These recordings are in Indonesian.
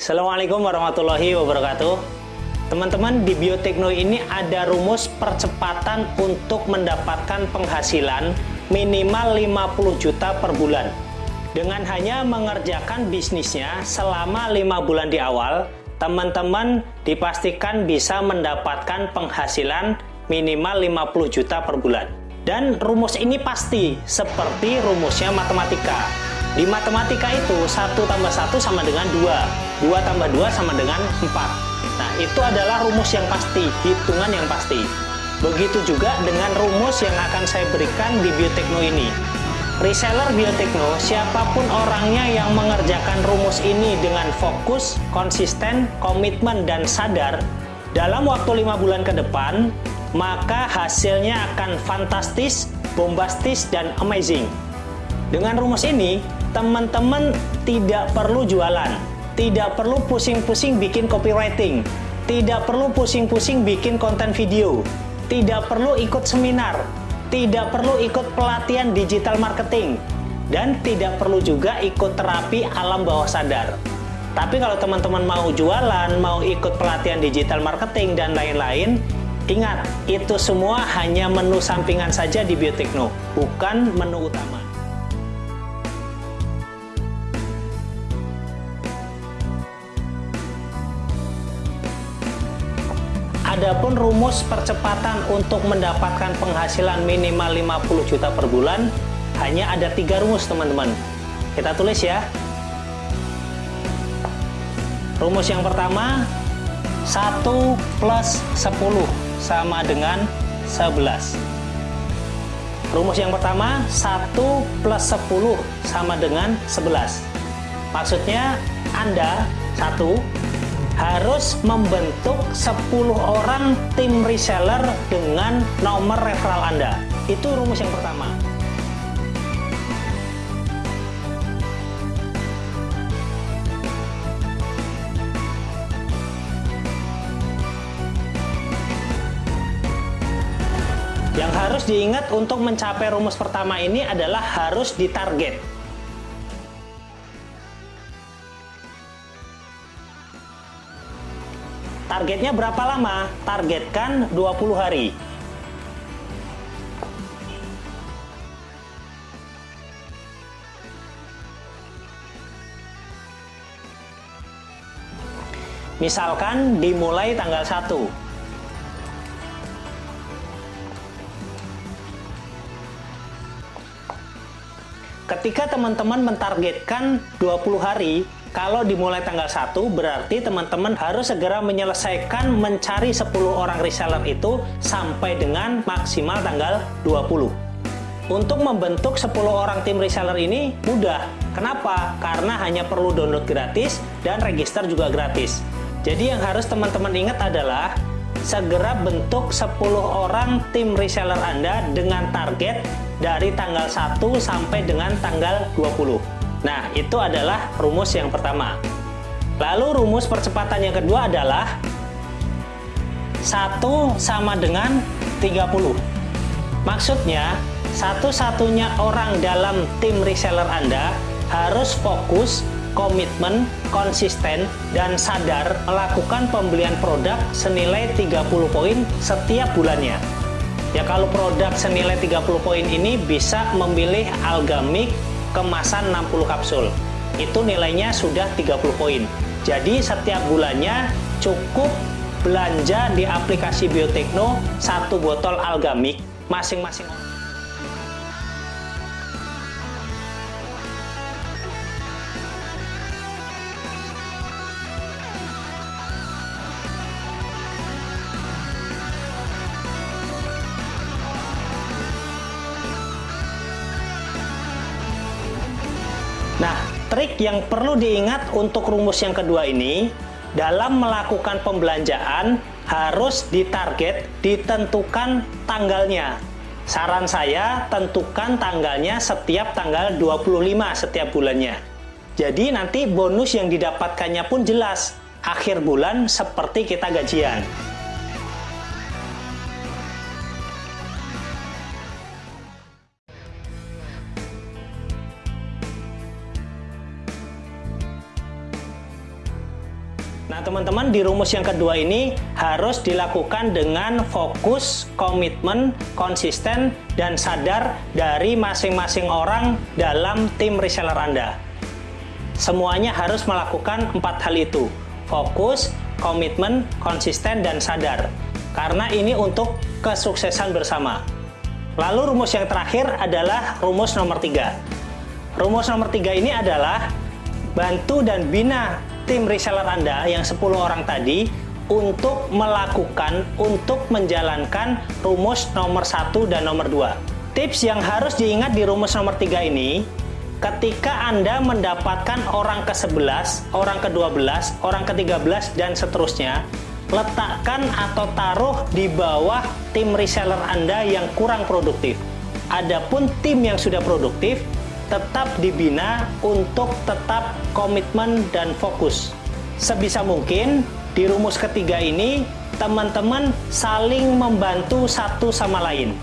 Assalamualaikum warahmatullahi wabarakatuh. Teman-teman, di Biotekno ini ada rumus percepatan untuk mendapatkan penghasilan minimal 50 juta per bulan. Dengan hanya mengerjakan bisnisnya selama lima bulan di awal, teman-teman dipastikan bisa mendapatkan penghasilan minimal 50 juta per bulan. Dan rumus ini pasti seperti rumusnya matematika. Di matematika itu 1 tambah 1 sama dengan 2 2 tambah 2 sama dengan 4. Nah, itu adalah rumus yang pasti, hitungan yang pasti. Begitu juga dengan rumus yang akan saya berikan di Biotekno ini. Reseller Biotekno, siapa pun orangnya yang mengerjakan rumus ini dengan fokus, konsisten, komitmen, dan sadar, dalam waktu lima bulan ke depan, maka hasilnya akan fantastis, bombastis, dan amazing. Dengan rumus ini, teman-teman tidak perlu jualan, tidak perlu pusing-pusing bikin copywriting, tidak perlu pusing-pusing bikin konten video, tidak perlu ikut seminar, tidak perlu ikut pelatihan digital marketing, dan tidak perlu juga ikut terapi alam bawah sadar. Tapi kalau teman-teman mau jualan, mau ikut pelatihan digital marketing, dan lain-lain, ingat, itu semua hanya menu sampingan saja di Biotekno, bukan menu utama. Adapun rumus percepatan untuk mendapatkan penghasilan minimal 50 juta per bulan hanya ada tiga rumus teman-teman. Kita tulis ya. Rumus yang pertama 1 plus 10 sama dengan 11. Rumus yang pertama 1 plus 10 sama dengan 11. Maksudnya Anda 1 harus membentuk 10 orang tim reseller dengan nomor referral Anda. Itu rumus yang pertama. Yang harus diingat untuk mencapai rumus pertama ini adalah harus ditarget. Targetnya berapa lama? Targetkan 20 hari. Misalkan dimulai tanggal 1. Ketika teman-teman mentargetkan 20 hari, kalau dimulai tanggal 1, berarti teman-teman harus segera menyelesaikan mencari 10 orang reseller itu sampai dengan maksimal tanggal 20. Untuk membentuk 10 orang tim reseller ini mudah. Kenapa? Karena hanya perlu download gratis dan register juga gratis. Jadi yang harus teman-teman ingat adalah segera bentuk 10 orang tim reseller Anda dengan target dari tanggal 1 sampai dengan tanggal 20. Nah, itu adalah rumus yang pertama. Lalu rumus percepatan yang kedua adalah 1 sama dengan 30. Maksudnya, satu-satunya orang dalam tim reseller Anda harus fokus, komitmen, konsisten, dan sadar melakukan pembelian produk senilai 30 poin setiap bulannya. Ya kalau produk senilai 30 poin ini bisa memilih Algamik kemasan 60 kapsul. Itu nilainya sudah 30 poin. Jadi setiap bulannya cukup belanja di aplikasi Biotekno satu botol Algamik masing-masing Nah, trik yang perlu diingat untuk rumus yang kedua ini, dalam melakukan pembelanjaan harus ditarget, ditentukan tanggalnya. Saran saya, tentukan tanggalnya setiap tanggal 25 setiap bulannya. Jadi nanti bonus yang didapatkannya pun jelas, akhir bulan seperti kita gajian. Nah, teman-teman, di rumus yang kedua ini harus dilakukan dengan fokus, komitmen, konsisten, dan sadar dari masing-masing orang dalam tim reseller Anda. Semuanya harus melakukan empat hal itu. Fokus, komitmen, konsisten, dan sadar. Karena ini untuk kesuksesan bersama. Lalu rumus yang terakhir adalah rumus nomor tiga. Rumus nomor tiga ini adalah bantu dan bina tim reseller Anda yang 10 orang tadi untuk melakukan, untuk menjalankan rumus nomor 1 dan nomor 2. Tips yang harus diingat di rumus nomor 3 ini, ketika Anda mendapatkan orang ke-11, orang ke-12, orang ke-13, dan seterusnya, letakkan atau taruh di bawah tim reseller Anda yang kurang produktif. Adapun tim yang sudah produktif, tetap dibina untuk tetap komitmen dan fokus. Sebisa mungkin di rumus ketiga ini teman-teman saling membantu satu sama lain.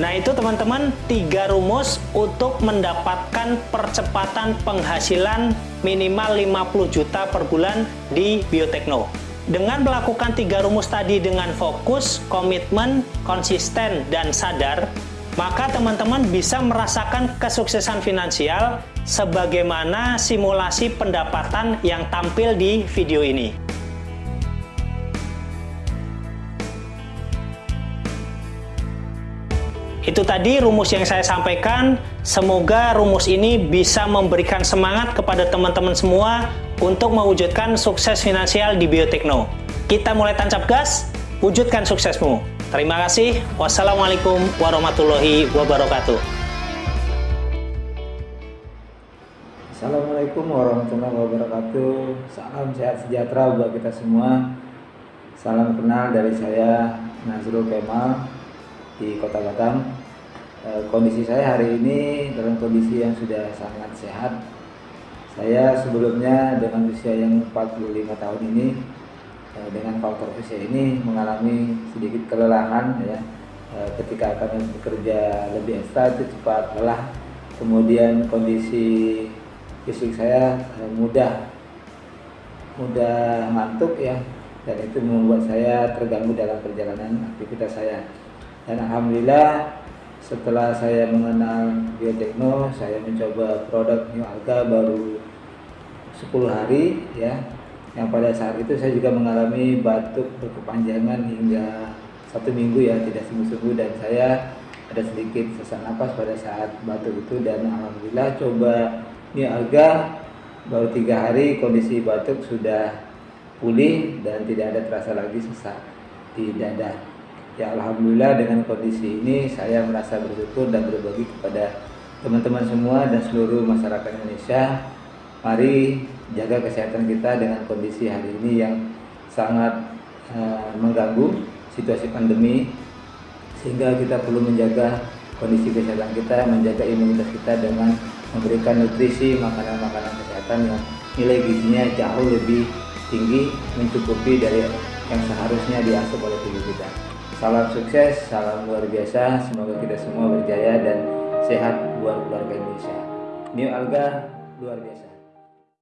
Nah itu teman-teman tiga rumus untuk mendapatkan percepatan penghasilan minimal 50 juta per bulan di Biotekno. Dengan melakukan tiga rumus tadi dengan fokus, komitmen, konsisten, dan sadar, maka teman-teman bisa merasakan kesuksesan finansial sebagaimana simulasi pendapatan yang tampil di video ini. Itu tadi rumus yang saya sampaikan. Semoga rumus ini bisa memberikan semangat kepada teman-teman semua untuk mewujudkan sukses finansial di Biotekno. Kita mulai tancap gas, wujudkan suksesmu. Terima kasih. Wassalamualaikum warahmatullahi wabarakatuh. Assalamualaikum warahmatullahi wabarakatuh. Salam sehat sejahtera buat kita semua. Salam kenal dari saya Nazrul Kemal di Kota Batam. E, kondisi saya hari ini dalam kondisi yang sudah sangat sehat. Saya sebelumnya dengan usia yang 45 tahun ini dengan faktor usia ini mengalami sedikit kelelahan ya. Eh, ketika akan bekerja lebih ekstra itu cepat lelah. Kemudian kondisi fisik saya eh, mudah mudah ngantuk ya. Dan itu membuat saya terganggu dalam perjalanan aktivitas saya. Dan alhamdulillah setelah saya mengenal biotekno saya mencoba produk New Alga baru 10 hari ya yang pada saat itu saya juga mengalami batuk berkepanjangan hingga satu minggu ya tidak sembuh-sembuh. Dan saya ada sedikit sesak napas pada saat batuk itu. Dan alhamdulillah coba ini alga baru tiga hari kondisi batuk sudah pulih dan tidak ada terasa lagi sesak di dada. Ya alhamdulillah dengan kondisi ini saya merasa bersyukur dan berbagi kepada teman-teman semua dan seluruh masyarakat Indonesia. Mari jaga kesehatan kita dengan kondisi hari ini yang sangat uh, mengganggu situasi pandemi sehingga kita perlu menjaga kondisi kesehatan kita, menjaga imunitas kita dengan memberikan nutrisi makanan-makanan kesehatan yang nilai gizinya jauh lebih tinggi mencukupi dari yang seharusnya diasup oleh tubuh kita. Salam sukses, salam luar biasa, semoga kita semua berjaya dan sehat buat keluarga Indonesia. New Alga luar biasa.